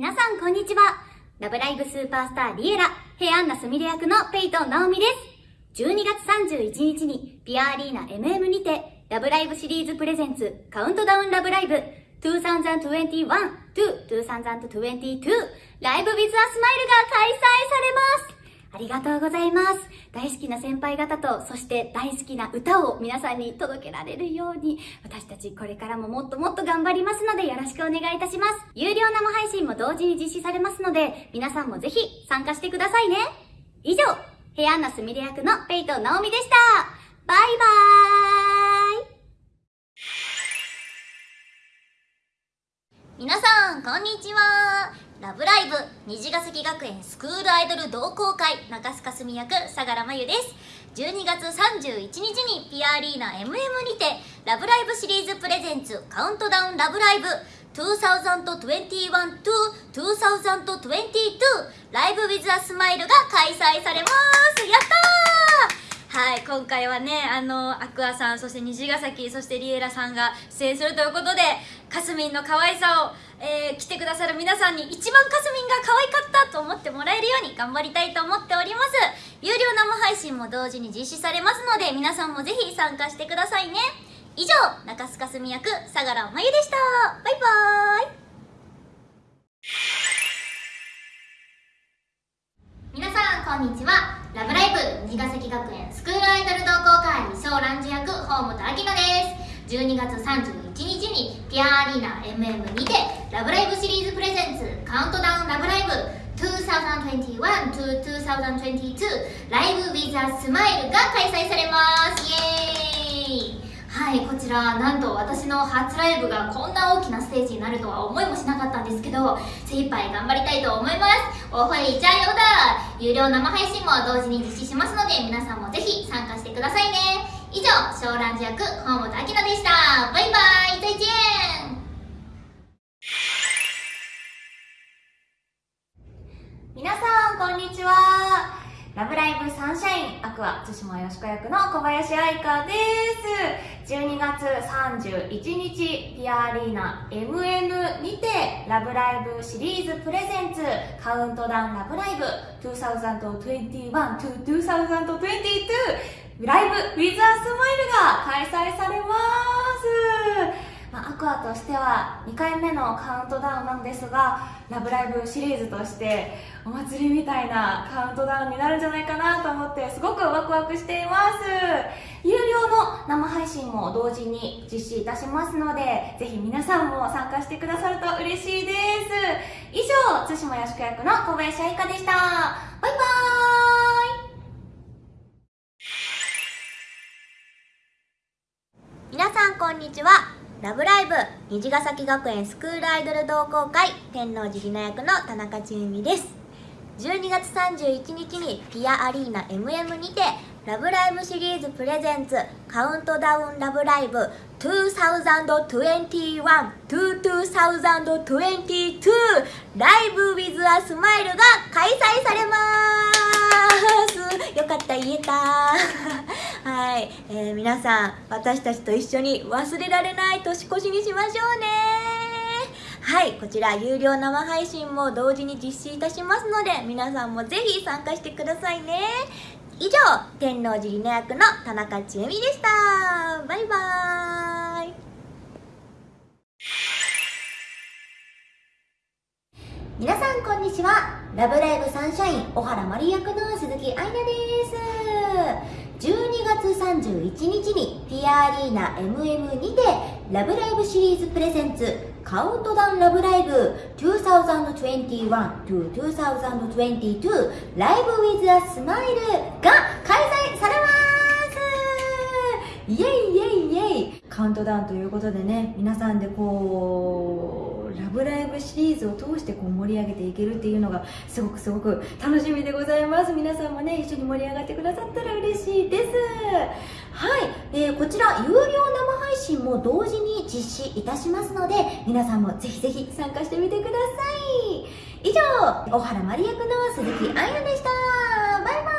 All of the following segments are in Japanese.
皆さんこんにちは。ラブライブスーパースターリエラ、ヘアンナスミレ役のペイトンナオミです。12月31日にピアアリーナ MM にて、ラブライブシリーズプレゼンツカウントダウンラブライブ2021 to 2022ライブ with a smile が開催されますありがとうございます。大好きな先輩方と、そして大好きな歌を皆さんに届けられるように、私たちこれからももっともっと頑張りますのでよろしくお願いいたします。有料生配信も同時に実施されますので、皆さんもぜひ参加してくださいね。以上、ヘアンナスミレ役のペイトナオミでした。バイバーイ皆さんこんにちはラブライブ虹ヶ崎学園スクールアイドル同好会中須かすみ役相良真由です。12月31日にピアリーナ MM にてラブライブシリーズプレゼンツカウントダウンラブライブ2021 to 2022ライブ with a smile が開催されます。やったーはい今回はねあのアクアさんそして虹ヶ崎そしてリエラさんが出演するということでかすみんの可愛さを、えー来てくださる皆さんに一番かすみんが可愛かったと思ってもらえるように頑張りたいと思っております。有料生配信も同時に実施されますので皆さんもぜひ参加してくださいね。以上中須かすみ役相良真由でした。バイバーイ。皆さんこんにちはラブライブ虹ヶ崎学園スクールアイドル同好会小蘭樹役ホームと秋野です。12月31日にピアアリーナ MM にてラブライブシリーズプレゼンツカウントダウンラブライブ。2021 to 2022ライブ with a smile が開催されます。イエーイ。はいこちらなんと私の初ライブがこんな大きなステージになるとは思いもしなかったんですけど精一杯頑張りたいと思います。おほいじゃよだ。有料生配信も同時に実施しますので皆さんもぜひ参加してくださいね。以上小蘭寺役本本明でした。バイバイ再见皆さんこんにちは。ラブライブサンシャインアクア対馬よしこ役の小林愛香です。12月31日ピアアリーナ MM にてラブライブシリーズプレゼンツカウントダウンラブライブ2021 to 2022ライブ with a smile が開催されます。まあ、アクアとしては2回目のカウントダウンなんですが「ラブライブ!」シリーズとしてお祭りみたいなカウントダウンになるんじゃないかなと思ってすごくワクワクしています。有料の生配信も同時に実施いたしますのでぜひ皆さんも参加してくださると嬉しいです。以上対馬よしこ役の小林愛香でした。バイバーイ皆さんこんにちは。ラブライブ。虹ヶ崎学園スクールアイドル同好会。天王寺里奈役の田中千恵美です。12月31日にピアアリーナ MM にてラブライブシリーズプレゼンツカウントダウンラブライブ。2021 to 2022ライブ with a smile が開催されます。よかった言えた。はい、えー皆さん私たちと一緒に忘れられない年越しにしましょうね。はい。こちら有料生配信も同時に実施いたしますので皆さんもぜひ参加してくださいね。以上天王寺里奈役の田中千恵美でした。バイバーイ。皆さんこんにちは。ラブライブサンシャイン小原マリ役の鈴木愛菜です。12月31日にピアアリーナ MM にてラブライブシリーズプレゼンツカウントダウンラブライブ2021 to 2022ライブ with a smile が開催されます。イエイイエイイエイ。カウントダウンということでね皆さんでこうラブライブシリーズを通してこう盛り上げていけるっていうのがすごくすごく楽しみでございます。皆さんもね一緒に盛り上がってくださったら嬉しいです。はい、えーこちら有料生配信も同時に実施いたしますので皆さんもぜひぜひ参加してみてください。以上小原まり役の鈴木愛菜でしたバイバ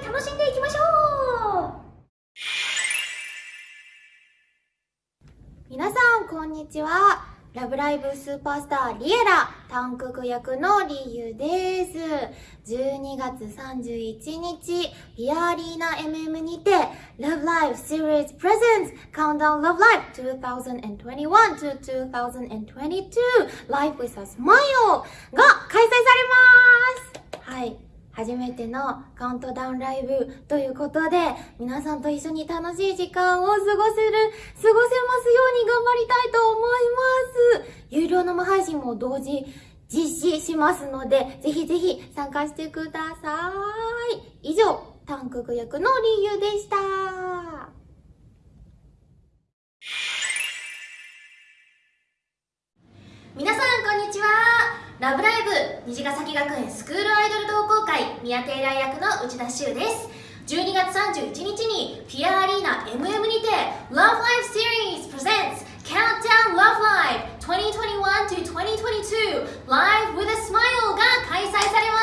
イ楽しんでいきましょう皆さんこんにちはラブライブスーパースターリエラ、韓国役のリユです。12月31日、ピアリーナ MM にて、Love Live Series Presents Countdown Love Live 2021 to 2022 Live with a Smile が開催されますはい。初めてのカウントダウンライブということで、皆さんと一緒に楽しい時間を過ごせる、過ごせますように頑張りたいと思います。有料生配信も同時実施しますので、ぜひぜひ参加してください。以上、タンク役の理由でした。皆さんこんにちは。ラブライブ虹ヶ崎学園スクールアイドル同好会宮テイラー役の内田修です。12月31日にピアアリーナ MM にて Love Life Series Presents Countdown Love Live 2021 to 2022 Live with a Smile が開催されま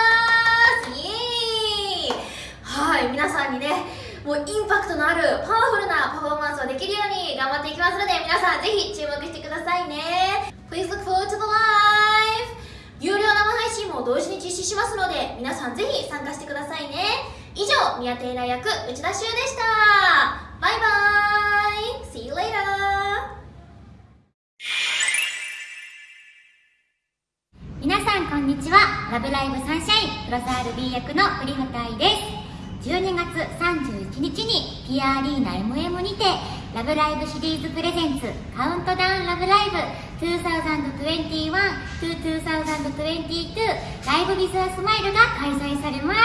す。イエーイはい皆さんにねもうインパクトのあるパワフルなパフォーマンスをできるように頑張っていきますので皆さんぜひ注目してくださいね。Please look forward to the live! 有料生配信も同時に実施しますので皆さんぜひ参加してくださいね以上宮テイラ役内田修でしたバイバイ See you later! 皆さんこんにちはラブライブサンシャインプロサール B 役の栗畑愛です12月31日にピアアリーナ MM にてラブライブシリーズプレゼンツカウントダウンラブライブ2021 to 2022ライブビズアスマイルが開催されます。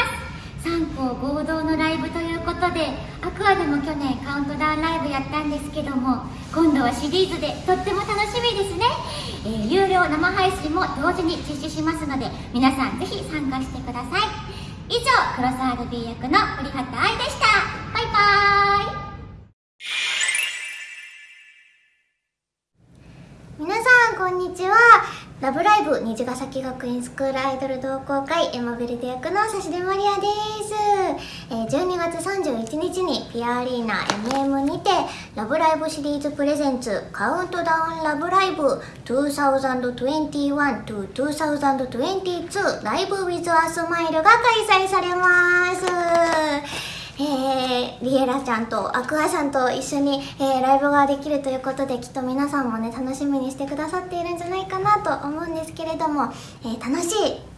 3校合同のライブということでアクアでも去年カウントダウンライブやったんですけども今度はシリーズでとっても楽しみですね、えー有料生配信も同時に実施しますので皆さんぜひ参加してください。以上クロサール B 役の栗畑愛でした。バイバーイ皆さんこんにちはラブライブ虹ヶ崎学園スクールアイドル同好会エマベルデ役の指出マリアです、えー12月31日にピアアリーナ MM にてラブライブシリーズプレゼンツカウントダウンラブライブ2021 to 2022ライブ with a smile が開催されます。えー、リエラちゃんとアクアさんと一緒に、えーライブができるということできっと皆さんもね楽しみにしてくださっているんじゃないかなと思うんですけれども、えー楽し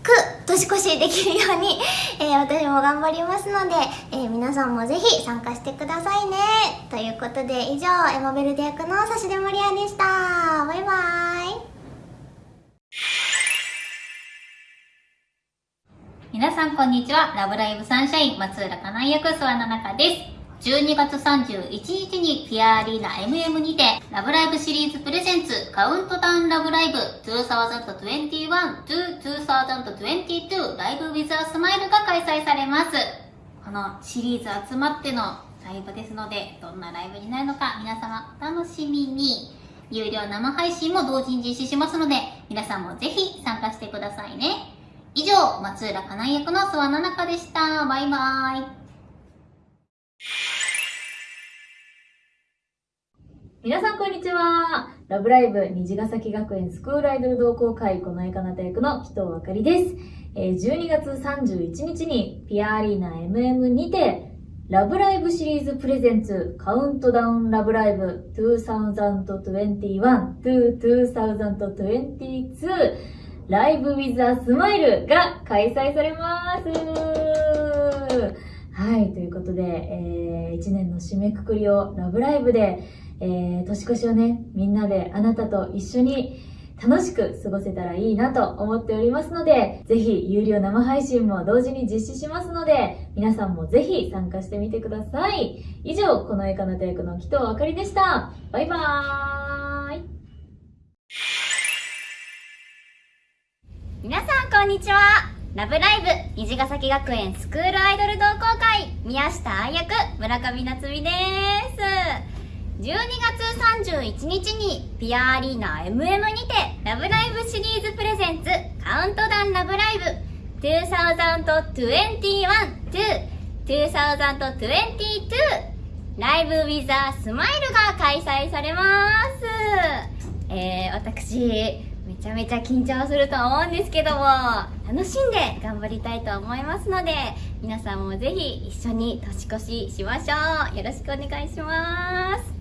く年越しできるように、え私も頑張りますので、え皆さんもぜひ参加してくださいね。ということで以上エモベルデ役の指出マリアでした。バイバーイ。皆さんこんにちは。ラブライブサンシャイン松浦かな役諏訪菜々香です。12月31日にピアアリーナ MM にてラブライブシリーズプレゼンツカウントダウンラブライブ2021 to 2022ライブ with a smile が開催されます。このシリーズ集まってのライブですので、どんなライブになるのか皆様お楽しみに。有料生配信も同時に実施しますので、皆さんもぜひ参加してくださいね。以上、松浦かな役の諏訪菜々香でした。バイバイ。皆さんこんにちは。ラブライブ虹ヶ崎学園スクールアイドル同好会この絵かなた役の紀藤あかりです。12月31日にピアアリーナ MM にてラブライブシリーズプレゼンツカウントダウンラブライブ2021-2022ライブ with a smile が開催されます。はい、ということで、えー1年の締めくくりをラブライブでえー年越しをね、みんなであなたと一緒に楽しく過ごせたらいいなと思っておりますので、ぜひ有料生配信も同時に実施しますので、皆さんもぜひ参加してみてください。以上、この絵かなた役の紀藤あかりでした。バイバーイ。皆さんこんにちは。ラブライブ虹ヶ崎学園スクールアイドル同好会宮下愛役村上夏美です。12月31日にピアアリーナ MM にてラブライブシリーズプレゼンツカウントダウンラブライブ。2021-2022ライブウィザースマイルが開催されます。えー、私、ちゃめちゃ緊張すると思うんですけども、楽しんで頑張りたいと思いますので、皆さんもぜひ一緒に年越ししましょう。よろしくお願いします。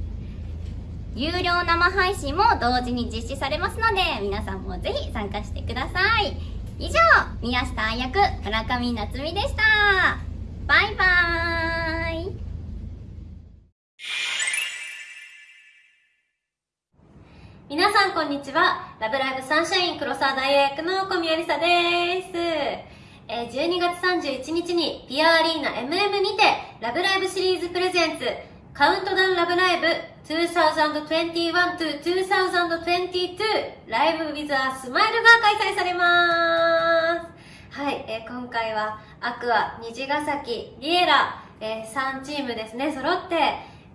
有料生配信も同時に実施されますので、皆さんもぜひ参加してください。以上、宮下愛役、村上夏美でした。こんにちは。ラブライブサンシャイン黒沢大役の小宮梨沙です。え12月31日にピアアリーナ MM にてラブライブシリーズプレゼンツカウントダウンラブライブ2021 to 2022ライブ with a smile が開催されます。はい、えー今回はアクア、虹ヶ崎、リエラ、えー3チームですね、揃って、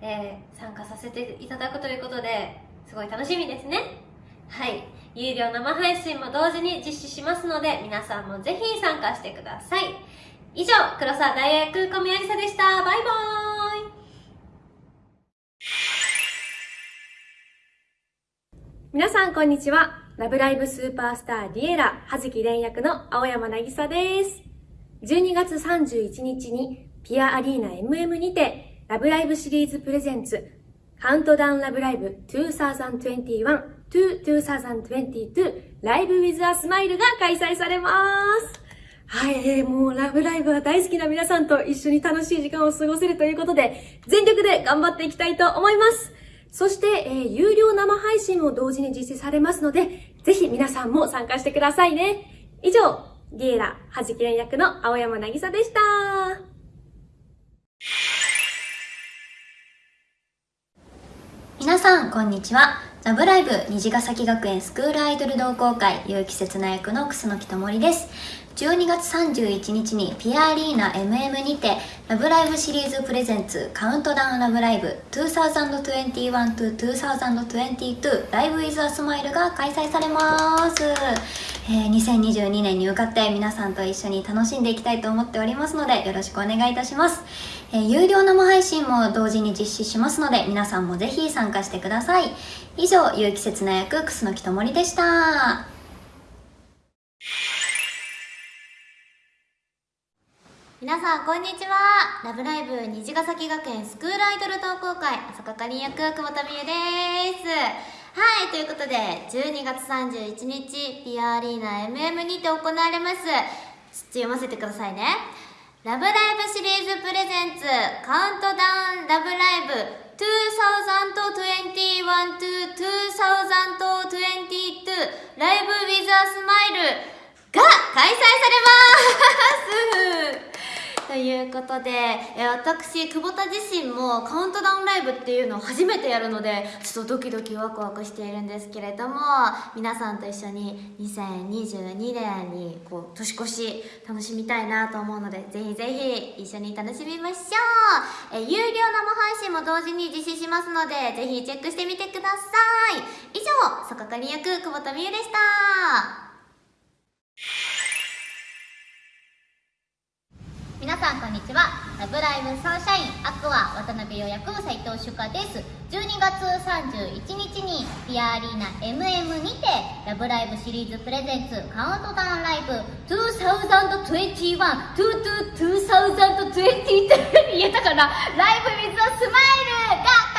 えー参加させていただくということで、すごい楽しみですね。はい。有料生配信も同時に実施しますので、皆さんもぜひ参加してください。以上、黒沢大学小宮梨沙でした。バイバーイ。皆さんこんにちは。ラブライブスーパースターディエラ、葉月蓮役の青山なぎさです。12月31日にピアアリーナ MM にてラブライブシリーズプレゼンツカウントダウンラブライブ2021 to 2022ライブ with a smile が開催されます。はい、えーもうラブライブが大好きな皆さんと一緒に楽しい時間を過ごせるということで、全力で頑張っていきたいと思います。そして、えー有料生配信も同時に実施されますので、ぜひ皆さんも参加してくださいね。以上、ディエラ、はじきれん役の青山なぎさでした。皆さん、こんにちは。ラブライブ虹ヶ崎学園スクールアイドル同好会結城刹那役の楠木智です。12月31日にピアアリーナ MM にてラブライブシリーズプレゼンツカウントダウンラブライブ2021 to 2022ライブ with a smile が開催されます。えー2022年に向かって皆さんと一緒に楽しんでいきたいと思っておりますのでよろしくお願いいたします。えー有料生配信も同時に実施しますので皆さんもぜひ参加してください。以上、有機節な役、楠木智りでした。皆さんこんにちは。ラブライブ虹ヶ崎学園スクールアイドル同好会朝香かりん役久保田美優です。はいということで12月31日ピアアリーナ MM にて行われます。ちょっと読ませてくださいね。ラブライブシリーズプレゼンツカウントダウンラブライブ2021 to 2022ライブ with a smile が開催されます。ということで、え私、久保田自身もカウントダウンライブっていうのを初めてやるので、ちょっとドキドキワクワクしているんですけれども、皆さんと一緒に2022年にこう年越し楽しみたいなと思うので、ぜひぜひ一緒に楽しみましょう。え有料生配信も同時に実施しますので、ぜひチェックしてみてください。以上、坂かり役久保田美優でした。皆さんこんにちは。ラブライブサンシャイン。アクア渡辺予約斉藤朱夏です。12月31日にピアアリーナ MM にてラブライブシリーズプレゼンツカウントダウンライブ。2021 to 2022言えたかな？ライブ with a smile が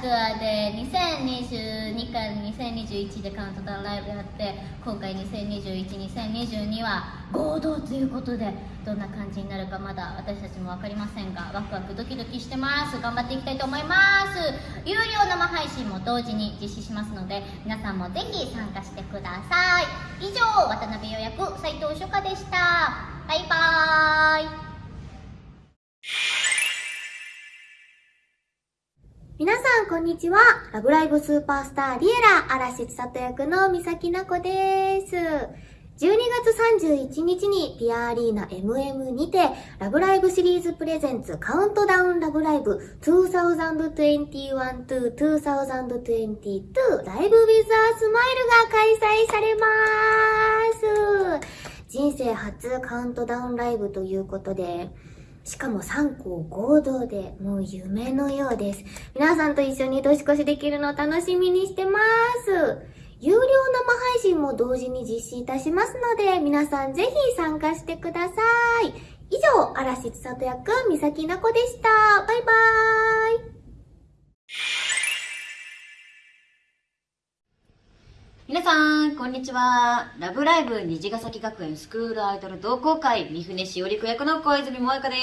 クアで2022から2021でカウントダウンライブやって今回20212022は合同ということでどんな感じになるかまだ私たちも分かりませんがワクワクドキドキしてます。頑張っていきたいと思います。有料生配信も同時に実施しますので皆さんもぜひ参加してください。以上渡辺予約斉藤初夏でした。バイバーイ。皆さん、こんにちは。ラブライブスーパースターリエラ、嵐千里役の三崎奈子です。12月31日にピアアリーナ MM にて、ラブライブシリーズプレゼンツカウントダウンラブライブ2021 to 2022ライブ with a smile が開催されます。人生初カウントダウンライブということで、しかも3校合同でもう夢のようです。皆さんと一緒に年越しできるのを楽しみにしてます。有料生配信も同時に実施いたしますので、皆さんぜひ参加してください。以上、嵐千里役、三崎奈子でした。バイバーイ。皆さん、こんにちは。ラブライブ虹ヶ崎学園スクールアイドル同好会、三船しおり子役の小泉萌香で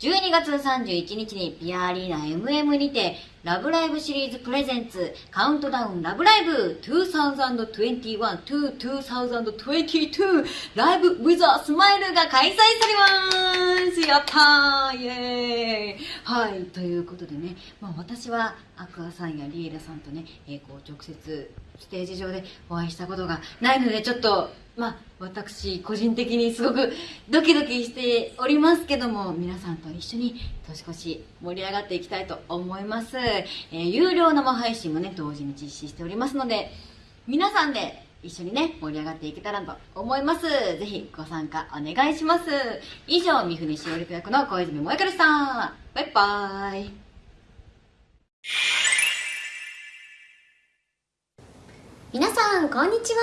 す。12月31日にピアアリーナ MM にて、ラブライブシリーズプレゼンツ、カウントダウンラブライブ2021 to 2022ライブ with a smile が開催されますやったーイエーイはい、ということでね、まあ私はアクアさんやリエラさんとね、えーこう直接ステージ上でお会いしたことがないので、ちょっと、まあ私個人的にすごくドキドキしておりますけども、皆さんと一緒に年越し盛り上がっていきたいと思います。えー有料生配信もね、同時に実施しておりますので、皆さんで一緒にね、盛り上がっていけたらと思います。ぜひご参加お願いします。以上、三船しおり役の小泉萌香でした。バイバーイ。皆さん、こんにちは。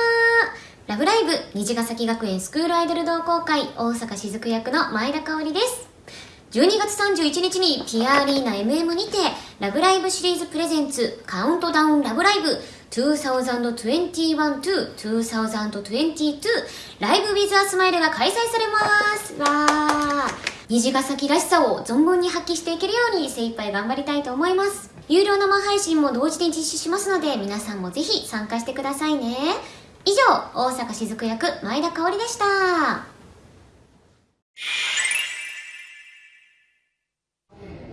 ラブライブ、虹ヶ崎学園スクールアイドル同好会、大阪雫役の前田香織です。12月31日にピアアリーナ MM にて、ラブライブシリーズプレゼンツ、カウントダウンラブライブ2021-2022ライブ with a smile が開催されます。わー。虹ヶ崎らしさを存分に発揮していけるように精一杯頑張りたいと思います。有料生配信も同時に実施しますので、皆さんもぜひ参加してくださいね。以上、大阪雫役、前田香織でした。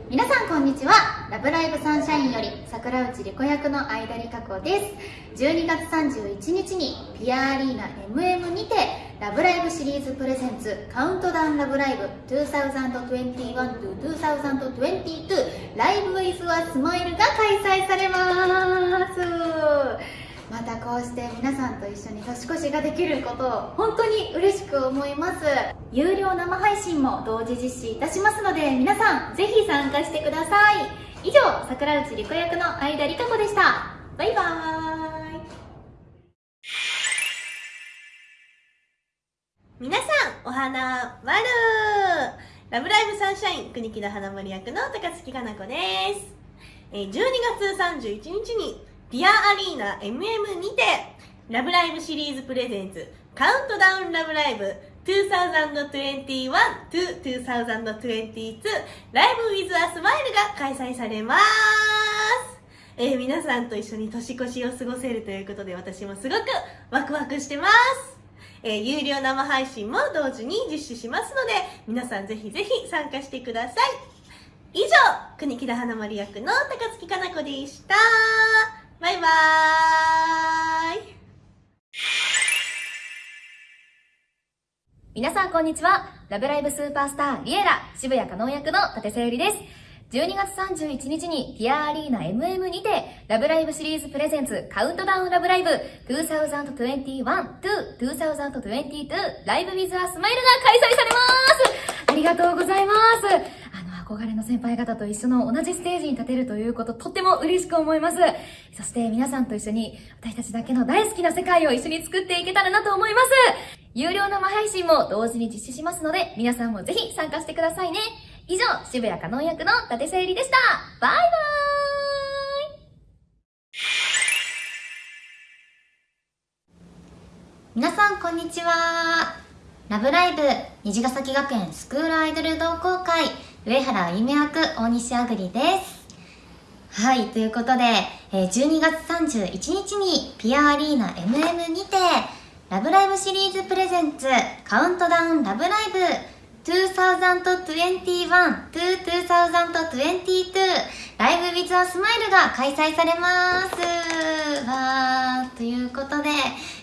皆さんこんにちはラブライブサンシャインより桜内理子役の相田理香子です12月31日にピアアリーナ MM にてラブライブシリーズプレゼンツカウントダウンラブライブ2021 to 2022ライブウィズはスマイルが開催されます。またこうして皆さんと一緒に年越しができることを本当に嬉しく思います。有料生配信も同時実施いたしますので皆さんぜひ参加してください。以上桜内理子役の相田理香子でした。バイバーイ。皆さん、お花まるラブライブサンシャイン国木田花森役の高槻かな子です。12月31日にピアアリーナ MM にてラブライブシリーズプレゼンツカウントダウンラブライブ2021 to 2022ライブ with a smile が開催されます。えー皆さんと一緒に年越しを過ごせるということで私もすごくワクワクしてます。えー有料生配信も同時に実施しますので、皆さんぜひぜひ参加してください。以上、国木田花丸役の高槻かな子でした。バイバーイ。皆さんこんにちは。ラブライブスーパースターリエラ渋谷かのん役の立瀬ゆりです。12月31日にピアアリーナ MM にてラブライブシリーズプレゼンツカウントダウンラブライブ2021 to 2022ライブ with a smile が開催されます。ありがとうございます。あの憧れの先輩方と一緒の同じステージに立てるということとっても嬉しく思います。そして皆さんと一緒に私たちだけの大好きな世界を一緒に作っていけたらなと思います。有料生配信も同時に実施しますので、皆さんもぜひ参加してくださいね。以上、渋谷かのん役の伊達さゆりでした。バイバイ皆さん、こんにちは。ラブライブ、虹ヶ崎学園スクールアイドル同好会、上原あゆめ役、大西あぐりです。はい、ということで、12月31日にピアアリーナ MM にて、ラブライブシリーズプレゼンツカウントダウンラブライブ2021-2022ライブ with a smile が開催されます。わー、ということで、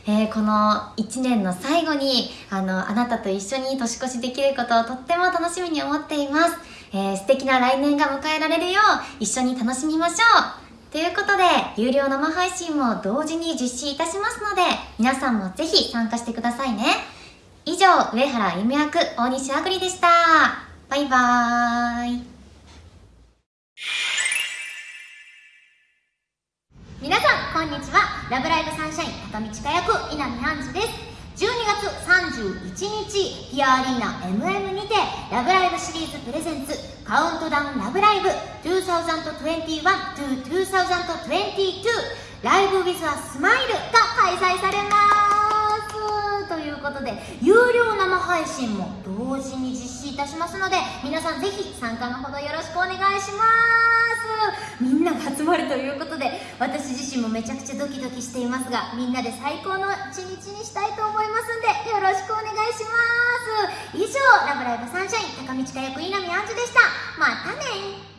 えーこの1年の最後に、あの、あなたと一緒に年越しできることをとっても楽しみに思っています。えー素敵な来年が迎えられるよう、一緒に楽しみましょう。ということで、有料生配信も同時に実施いたしますので、皆さんもぜひ参加してくださいね。以上、上原ゆみ役、大西あぐりでした。バイバーイ。皆さんこんにちは。ラブライブサンシャイン高道佳役稲見杏樹です。12月31日ピアアリーナ MM にてラブライブシリーズプレゼンツカウントダウンラブライブ2021 to 2022ライブ with a smile が開催されます。ということで有料生配信も同時に実施いたしますので皆さんぜひ参加のほどよろしくお願いします。みんなが集まるということで私自身もめちゃくちゃドキドキしていますがみんなで最高の一日にしたいと思いますんでよろしくお願いします。以上ラブライブサンシャイン高道佳役稲見杏樹でした。またね